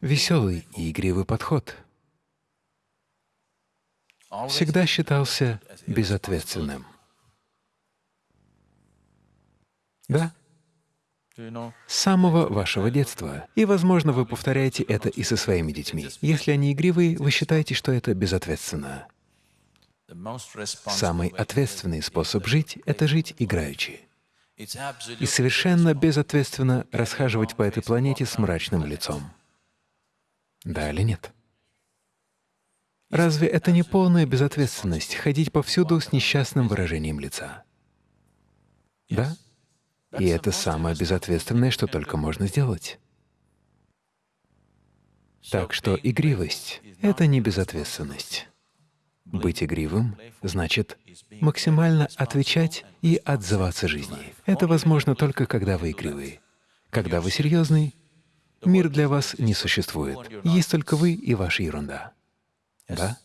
веселый и игривый подход всегда считался безответственным. Да? С самого вашего детства. И, возможно, вы повторяете это и со своими детьми. Если они игривые, вы считаете, что это безответственно. Самый ответственный способ жить — это жить играючи. И совершенно безответственно расхаживать по этой планете с мрачным лицом. Да или нет? Разве это не полная безответственность — ходить повсюду с несчастным выражением лица? Да? И это самое безответственное, что только можно сделать. Так что игривость — это не безответственность. Быть игривым значит максимально отвечать и отзываться жизни. Это возможно только когда вы игривый. Когда вы серьезный, мир для вас не существует. Есть только вы и ваша ерунда. Да?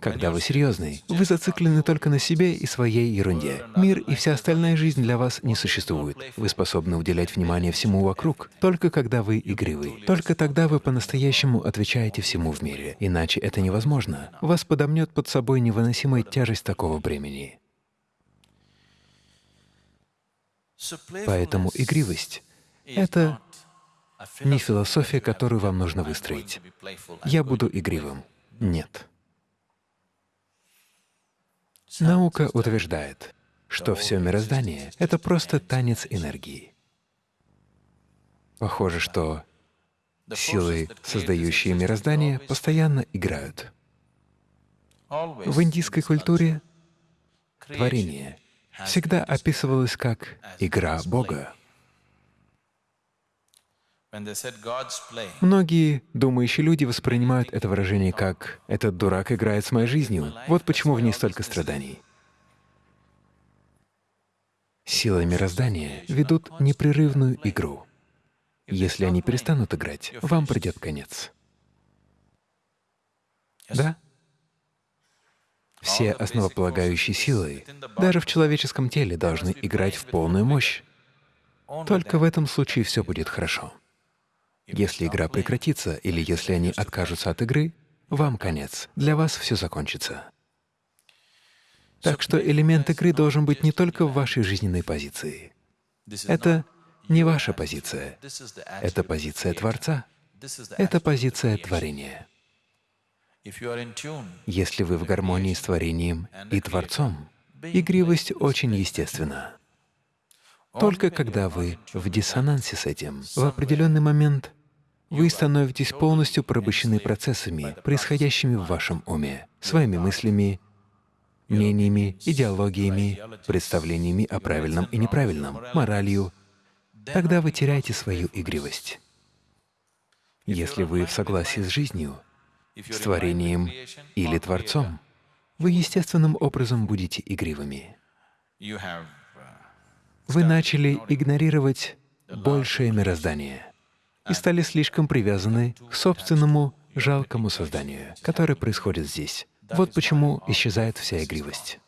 Когда вы серьезный, вы зациклены только на себе и своей ерунде. Мир и вся остальная жизнь для вас не существует. Вы способны уделять внимание всему вокруг, только когда вы игривый. Только тогда вы по-настоящему отвечаете всему в мире. Иначе это невозможно. Вас подомнет под собой невыносимая тяжесть такого бремени. Поэтому игривость — это не философия, которую вам нужно выстроить. Я буду игривым. Нет. Наука утверждает, что все мироздание — это просто танец энергии. Похоже, что силы, создающие мироздание, постоянно играют. В индийской культуре творение всегда описывалось как игра Бога. Многие думающие люди воспринимают это выражение как «этот дурак играет с моей жизнью». Вот почему в ней столько страданий. Силы мироздания ведут непрерывную игру. Если они перестанут играть, вам придет конец. Да? Все основополагающие силы, даже в человеческом теле, должны играть в полную мощь. Только в этом случае все будет хорошо. Если игра прекратится или если они откажутся от игры, вам конец, для вас все закончится. Так что элемент игры должен быть не только в вашей жизненной позиции. Это не ваша позиция, это позиция Творца, это позиция творения. Если вы в гармонии с творением и Творцом, игривость очень естественна. Только когда вы в диссонансе с этим, в определенный момент вы становитесь полностью порабощены процессами, происходящими в вашем уме, своими мыслями, мнениями, идеологиями, представлениями о правильном и неправильном, моралью. Тогда вы теряете свою игривость. Если вы в согласии с жизнью, с творением или Творцом, вы естественным образом будете игривыми. Вы начали игнорировать большее мироздание и стали слишком привязаны к собственному жалкому созданию, которое происходит здесь. Вот почему исчезает вся игривость.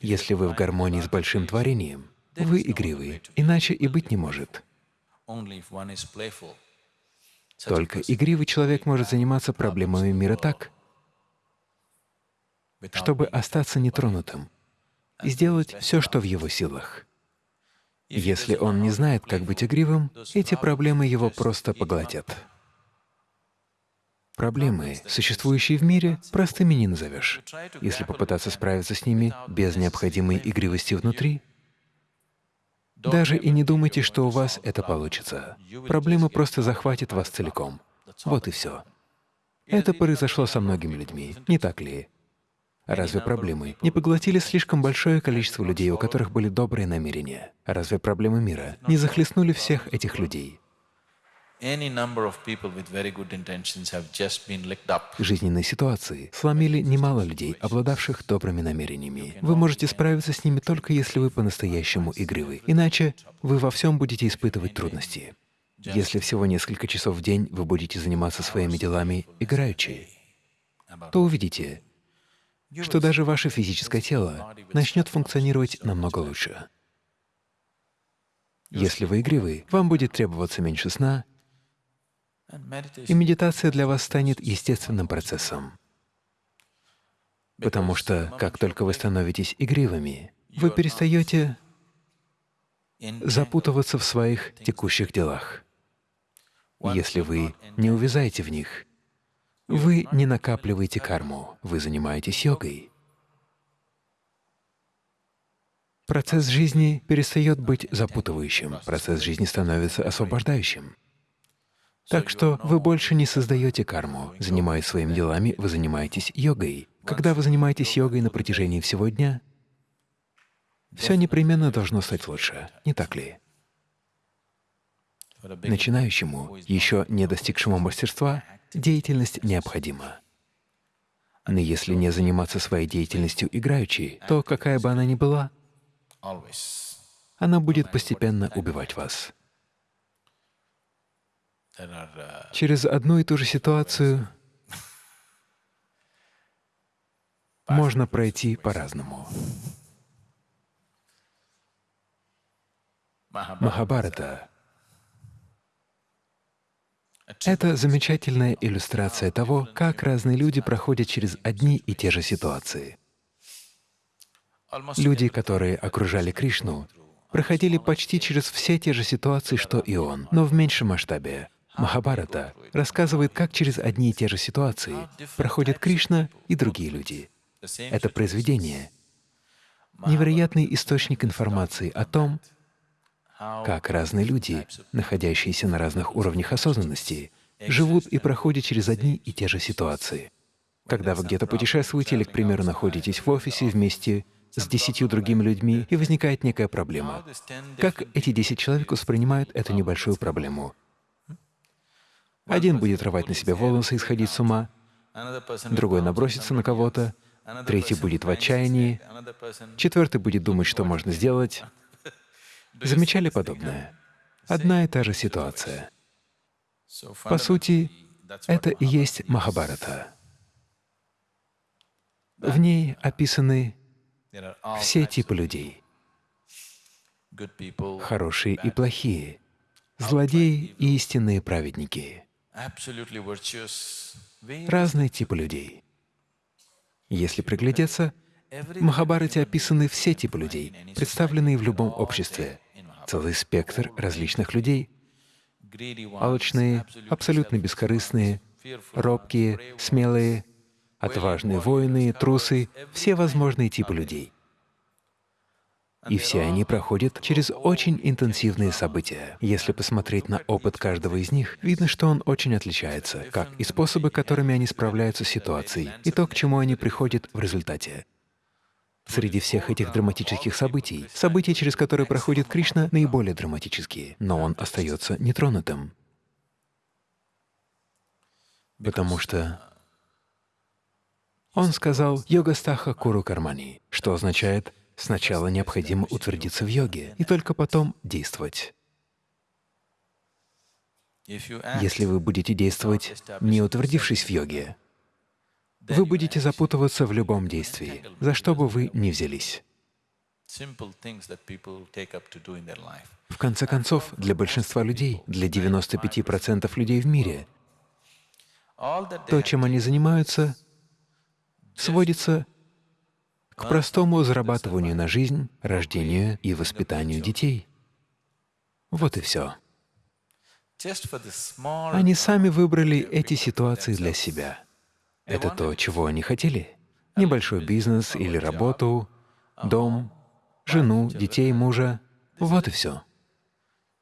Если вы в гармонии с большим творением, вы игривы, иначе и быть не может. Только игривый человек может заниматься проблемами мира так, чтобы остаться нетронутым и сделать все, что в его силах. Если он не знает, как быть игривым, эти проблемы его просто поглотят. Проблемы, существующие в мире, простыми не назовешь. Если попытаться справиться с ними без необходимой игривости внутри, даже и не думайте, что у вас это получится. Проблема просто захватит вас целиком. Вот и все. Это произошло со многими людьми, не так ли? Разве проблемы не поглотили слишком большое количество людей, у которых были добрые намерения? Разве проблемы мира не захлестнули всех этих людей? Жизненные ситуации сломили немало людей, обладавших добрыми намерениями. Вы можете справиться с ними только если вы по-настоящему игривы. Иначе вы во всем будете испытывать трудности. Если всего несколько часов в день вы будете заниматься своими делами играючи, то увидите, что даже ваше физическое тело начнет функционировать намного лучше. Если вы игривы, вам будет требоваться меньше сна, И медитация для вас станет естественным процессом. Потому что как только вы становитесь игривыми, вы перестаете запутываться в своих текущих делах. Если вы не увязаете в них, вы не накапливаете карму, вы занимаетесь йогой. Процесс жизни перестает быть запутывающим, процесс жизни становится освобождающим. Так что вы больше не создаете карму. Занимаясь своими делами, вы занимаетесь йогой. Когда вы занимаетесь йогой на протяжении всего дня, все непременно должно стать лучше, не так ли? Начинающему, еще не достигшему мастерства, деятельность необходима. Но если не заниматься своей деятельностью играючи, то какая бы она ни была, она будет постепенно убивать вас. Через одну и ту же ситуацию можно пройти по-разному. Махабарата — это замечательная иллюстрация того, как разные люди проходят через одни и те же ситуации. Люди, которые окружали Кришну, проходили почти через все те же ситуации, что и он, но в меньшем масштабе. Махабарата рассказывает, как через одни и те же ситуации проходят Кришна и другие люди. Это произведение — невероятный источник информации о том, как разные люди, находящиеся на разных уровнях осознанности, живут и проходят через одни и те же ситуации. Когда вы где-то путешествуете или, к примеру, находитесь в офисе вместе с десятью другими людьми, и возникает некая проблема. Как эти десять человек воспринимают эту небольшую проблему? Один будет рвать на себе волосы и сходить с ума, другой набросится на кого-то, третий будет в отчаянии, четвертый будет думать, что можно сделать. Замечали подобное? Одна и та же ситуация. По сути, это и есть Махабарата. В ней описаны все типы людей — хорошие и плохие, злодеи и истинные праведники, разные типы людей. Если приглядеться, в Махабарате описаны все типы людей, представленные в любом обществе, целый спектр различных людей — алчные, абсолютно бескорыстные, робкие, смелые, отважные воины, трусы, все возможные типы людей. И все они проходят через очень интенсивные события. Если посмотреть на опыт каждого из них, видно, что он очень отличается, как и способы, которыми они справляются с ситуацией, и то, к чему они приходят в результате. Среди всех этих драматических событий, события, через которые проходит Кришна, наиболее драматические, но он остается нетронутым. Потому что он сказал «йога-стаха куру кармани», что означает «сначала необходимо утвердиться в йоге, и только потом действовать». Если вы будете действовать, не утвердившись в йоге, вы будете запутываться в любом действии, за что бы вы ни взялись. В конце концов, для большинства людей, для 95% людей в мире, то, чем они занимаются, сводится к простому зарабатыванию на жизнь, рождению и воспитанию детей. Вот и все. Они сами выбрали эти ситуации для себя. Это то, чего они хотели. Небольшой бизнес или работу, дом, жену, детей, мужа. Вот и все.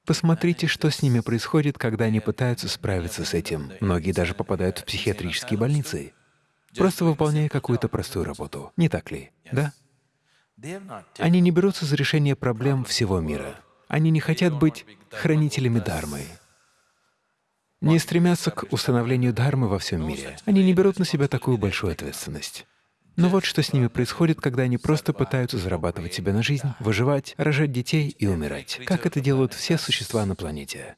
Посмотрите, что с ними происходит, когда они пытаются справиться с этим. Многие даже попадают в психиатрические больницы просто выполняя какую-то простую работу. Не так ли? Да? Они не берутся за решение проблем всего мира. Они не хотят быть хранителями Дharмы, не стремятся к установлению Дхармы во всем мире. Они не берут на себя такую большую ответственность. Но вот что с ними происходит, когда они просто пытаются зарабатывать себе на жизнь, выживать, рожать детей и умирать, как это делают все существа на планете.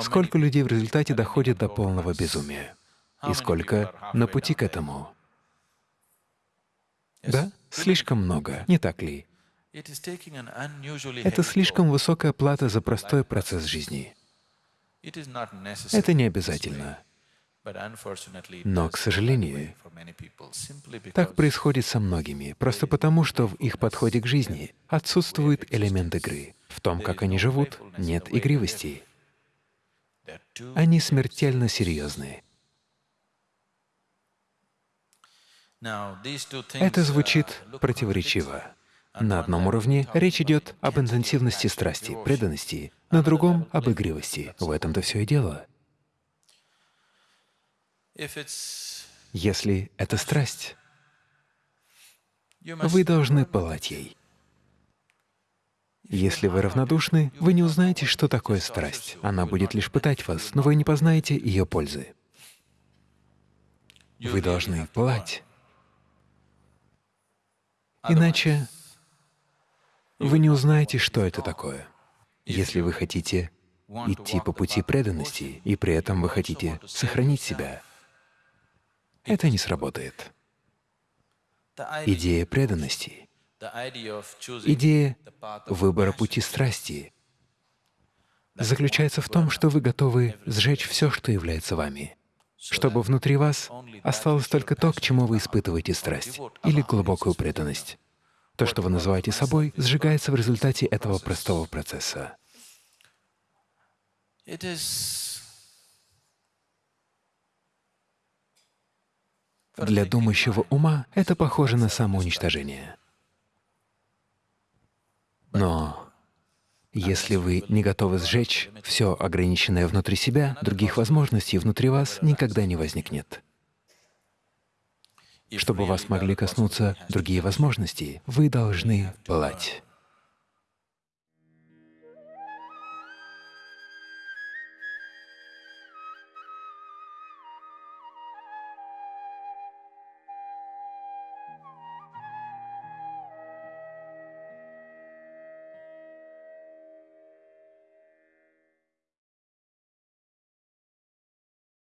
Сколько людей в результате доходит до полного безумия? И сколько на пути к этому? Да, слишком много, не так ли? Это слишком высокая плата за простой процесс жизни. Это не обязательно. Но, к сожалению, так происходит со многими, просто потому, что в их подходе к жизни отсутствует элемент игры. В том, как они живут, нет игривости. Они смертельно серьезны. Это звучит противоречиво. На одном уровне речь идет об интенсивности страсти, преданности, на другом — об игривости. В этом-то все и дело. Если это страсть, вы должны пылать ей. Если вы равнодушны, вы не узнаете, что такое страсть. Она будет лишь пытать вас, но вы не познаете ее пользы. Вы должны пылать. Иначе вы не узнаете, что это такое. Если вы хотите идти по пути преданности, и при этом вы хотите сохранить себя, это не сработает. Идея преданности, идея выбора пути страсти заключается в том, что вы готовы сжечь все, что является вами, чтобы внутри вас осталось только то, к чему вы испытываете страсть или глубокую преданность. То, что вы называете собой, сжигается в результате этого простого процесса. Для думающего ума это похоже на самоуничтожение. Но если вы не готовы сжечь все ограниченное внутри себя, других возможностей внутри вас никогда не возникнет. Чтобы вас могли коснуться другие возможности, вы должны пылать.